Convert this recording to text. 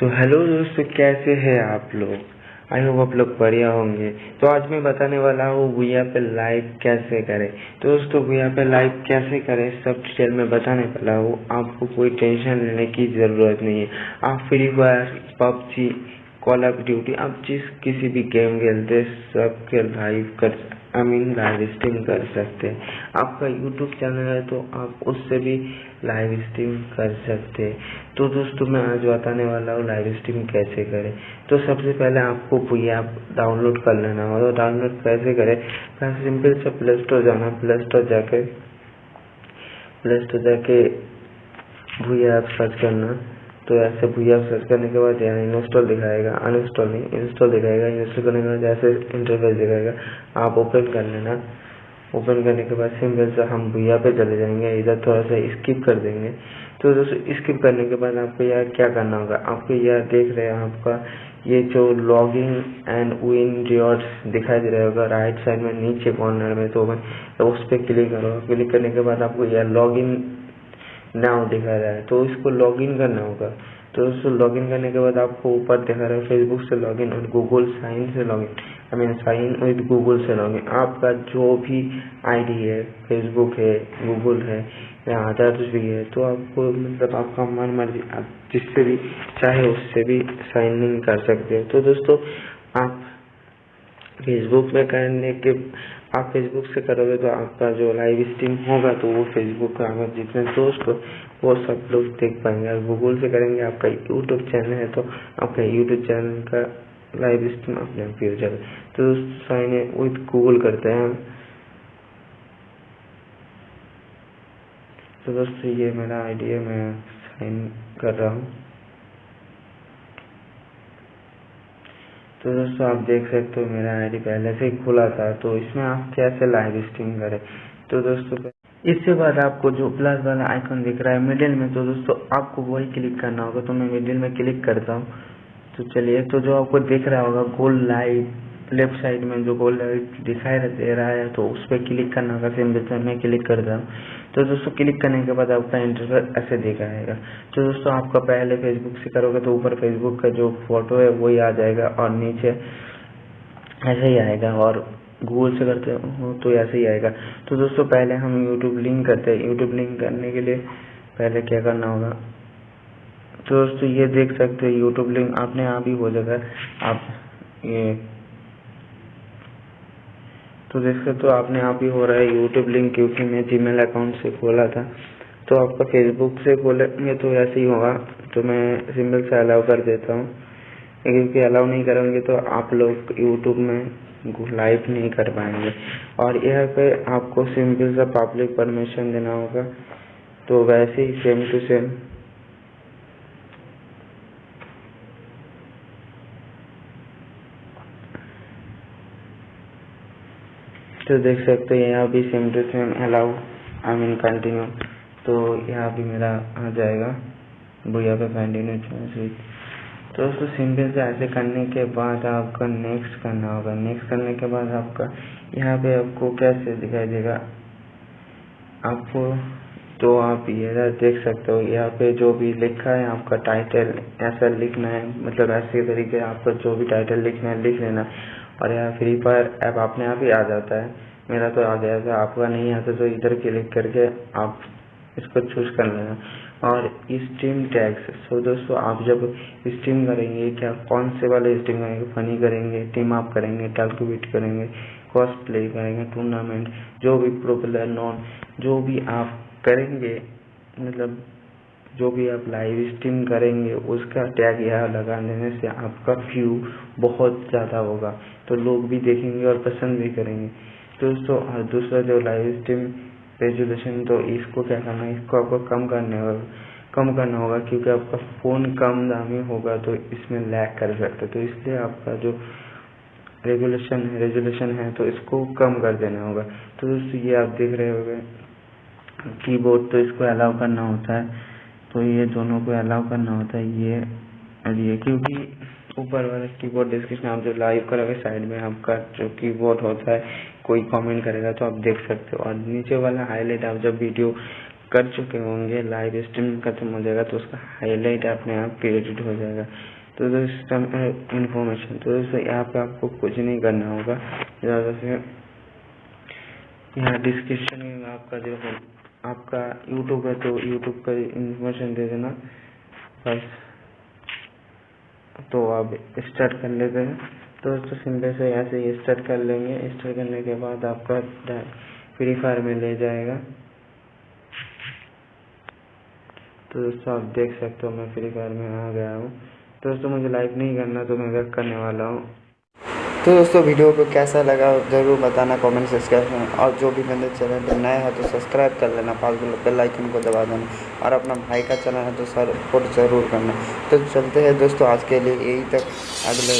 तो हेलो दोस्तों, कैसे हैं आप लोग? आई होप आप लोग बढ़िया होंगे। तो आज मैं बताने वाला हूँ भूया पे लाइव कैसे करें। तो दोस्तों भूया पे लाइव कैसे करें, सब डिटेल में बताने वाला हूँ। आपको कोई टेंशन लेने की ज़रूरत नहीं है। आप free fire PUBG call of duty आप जिस किसी भी गेम खेलते सबके लाइव कर आई मीन लाइव स्ट्रीम कर सकते हैं। आपका यूट्यूब चैनल है तो आप उससे भी लाइव स्ट्रीम कर सकते हैं। तो दोस्तों, मैं आज बताने वाला हूँ लाइव स्ट्रीम कैसे करें। तो सबसे पहले आपको कोई ऐप डाउनलोड कर लेना होगा तो डाउनलोड कैसे करें? पहले सिंपल से प्ले स्टोर जाना प्ले स्टोर जाके प्ले स्टोर जाके भूया ऐप सर्च करना। तो ऐसे भूया सर्च करने के बाद यहाँ इंस्टॉल दिखाएगा अनइंस्टॉल नहीं इंस्टॉल दिखाएगा इंस्टॉल करने के बाद जैसे इंटरफेस दिखाएगा आप ओपन कर लेना। ओपन करने के बाद सिंपल से हम भूया पे चले जाएँगे इधर थोड़ा सा स्किप कर देंगे। तो दोस्तों स्किप करने के बाद आपको यार क्या करना होगा? आपको यार देख रहे हैं आपका ये जो लॉगिंग एंड विन रिवॉर्ड्स दिखाई दे रहा होगा राइट साइड में नीचे कॉर्नर में तो, उस पर क्लिक करो क्लिक करने के बाद आपको यार लॉगिन नाउ दिखा रहा है तो इसको लॉगिन करना होगा। तो उसको लॉगिन करने के बाद आपको ऊपर दिखा रहा है फेसबुक से लॉगिन और गूगल साइन से login I mean sign with Google से लॉगिन आपका जो भी आईडी है फेसबुक है गूगल है, या अदर्स भी है तो आपको मतलब आपका मन मर्ज़ी, आप जिससे भी चाहे उससे भी साइन इन कर सकते हो। तो दोस्तों, आप फेसबुक में करने के, आप फेसबुक से करोगे तो आपका जो लाइव स्ट्रीम होगा तो वो फेसबुक का अगर जितने दोस्त हो, वो सब लोग देख पाएँगे। अगर गूगल से करेंगे, आपका यूट्यूब चैनल है तो आपका यूट्यूब चैनल का लाइव स्ट्रीम अपने आप हो जाएगा। तो साइन विथ गूगल करते हैं हम। तो दोस्तों, ये मेरा आइडिया मैं साइन कर रहा हूँ। तो दोस्तों, आप देख सकते हो मेरा आईडी पहले से ही खुला था तो इसमें आप कैसे लाइव स्ट्रीम करें? तो दोस्तों, इसके बाद आपको जो प्लस वाला आइकन दिख रहा है मिडिल में तो दोस्तों, आपको वही क्लिक करना होगा। तो मैं मिडिल में क्लिक करता हूँ। तो चलिए तो जो आपको दिख रहा होगा गोल लाइव लेफ़्ट साइड में जो गोल लाइव दिखाई दे रहा है तो उस पर क्लिक करना होगा सिंपल से मैं क्लिक करता हूँ। तो दोस्तों क्लिक करने के बाद आपका इंटरफेस ऐसे दिखाएगा। तो दोस्तों, आपका पहले फेसबुक से करोगे तो ऊपर फेसबुक का जो फ़ोटो है, वही आ जाएगा और नीचे ऐसे ही आएगा और गूगल से करते हो तो ऐसे ही आएगा। तो दोस्तों, पहले हम यूट्यूब लिंक करते हैं। यूट्यूब लिंक करने के लिए पहले क्या करना होगा? तो दोस्तों, ये देख सकते हो यूट्यूब लिंक आपने आप ही हो जाएगा आप ये तो देख तो आपने आप ही हो रहा है यूट्यूब लिंक क्योंकि मैं जीमेल अकाउंट से खोला था। तो आपका फेसबुक से खोलेंगे तो ऐसे ही होगा। तो मैं सिंपल से अलाउ कर देता हूँ। क्योंकि अलाउ नहीं करेंगे तो आप लोग यूट्यूब में लाइव नहीं कर पाएँगे। और यहाँ पे आपको सिंपल सा पब्लिक परमिशन देना होगा। तो वैसे ही सेम टू सेम तो देख सकते हैं, यहाँ भी same to same allow I mean continue तो यहाँ भी मेरा आ जाएगा, भैया पे कंटिन्यू स्विच तो दोस्तों सिंपल से ऐसे करने के बाद आपका नेक्स्ट करना होगा. नेक्स्ट करने के बाद आपका, यहाँ पे आपको कैसे दिखाई देगा? आपको तो आप ये देख सकते हो, यहाँ पे जो भी लिखा है, आपका टाइटल ऐसा लिखना है मतलब ऐसे तरीके आपका जो भी टाइटल लिखना है, लिख लेना। और यहाँ फ्री फायर ऐप अपने आप ही आ जाता है। मेरा तो आ गया था, आपका नहीं आता तो इधर क्लिक करके आप इसको चूज़ कर लेना। और स्ट्रीम टैग्स सो दोस्तों, आप जब स्ट्रीम करेंगे, क्या कौन से वाले स्ट्रीम करेंगे? फनी करेंगे टीम अप करेंगे कैलकुलेट करेंगे कॉस्ट प्ले करेंगे टूर्नामेंट जो भी प्रो प्लेयर नॉन जो भी आप करेंगे मतलब जो भी आप लाइव स्ट्रीम करेंगे, उसका टैग यहाँ लगा देने से आपका व्यू बहुत ज़्यादा होगा। तो लोग भी देखेंगे और पसंद भी करेंगे। दोस्तों, और दूसरा जो लाइव स्ट्रीम रेजोल्यूशन तो इसको क्या करना है? इसको आपको कम करने होगा कम करना होगा क्योंकि आपका फ़ोन कम दामी होगा तो इसमें लैग कर सकता तो इसलिए आपका जो रेगुलेशन है रेजोल्यूशन है तो इसको कम कर देना होगा। तो दोस्तों, ये आप देख रहे होंगे कीबोर्ड तो इसको अलाउ करना होता है। तो ये दोनों को अलाउ करना होता है, ये और ये, क्योंकि ऊपर वाला कीबोर्ड डिस्क्रिप्शन आप जो लाइव करोगे साइड में आपका जो कीबोर्ड होता है, कोई कमेंट करेगा तो आप देख सकते हो। और नीचे वाला हाईलाइट आप जब वीडियो कर चुके होंगे लाइव स्ट्रीम खत्म हो जाएगा तो उसका हाईलाइट अपने आप क्रिएटेड हो जाएगा। तो दोस्तों इन्फॉर्मेशन तो दोस्तों यहाँ पे आपको कुछ नहीं करना होगा। ज़्यादा से यहाँ डिस्क्रिप्शन में आपका जो आपका यूट्यूब है तो यूट्यूब का इन्फॉर्मेशन दे देना। बस। तो अब स्टार्ट कर लेते हैं। तो दोस्तों सिंपल से ऐसे ही स्टार्ट कर लेंगे। स्टार्ट करने के बाद आपका फ्री फायर में ले जाएगा। तो दोस्तों, आप देख सकते हो मैं फ्री फायर में आ गया हूँ। दोस्तों, मुझे लाइक नहीं करना तो मैं बैक करने वाला हूँ। तो दोस्तों, वीडियो को कैसा लगा ज़रूर बताना कमेंट सब्सक्राइब में। और जो भी मेरे चैनल पर नए हैं तो सब्सक्राइब कर लेना, पास बेलाइकन को दबा देना। और अपना भाई का चैनल है तो सपोर्ट ज़रूर करना। तो चलते हैं दोस्तों, आज के लिए यही तक। अगले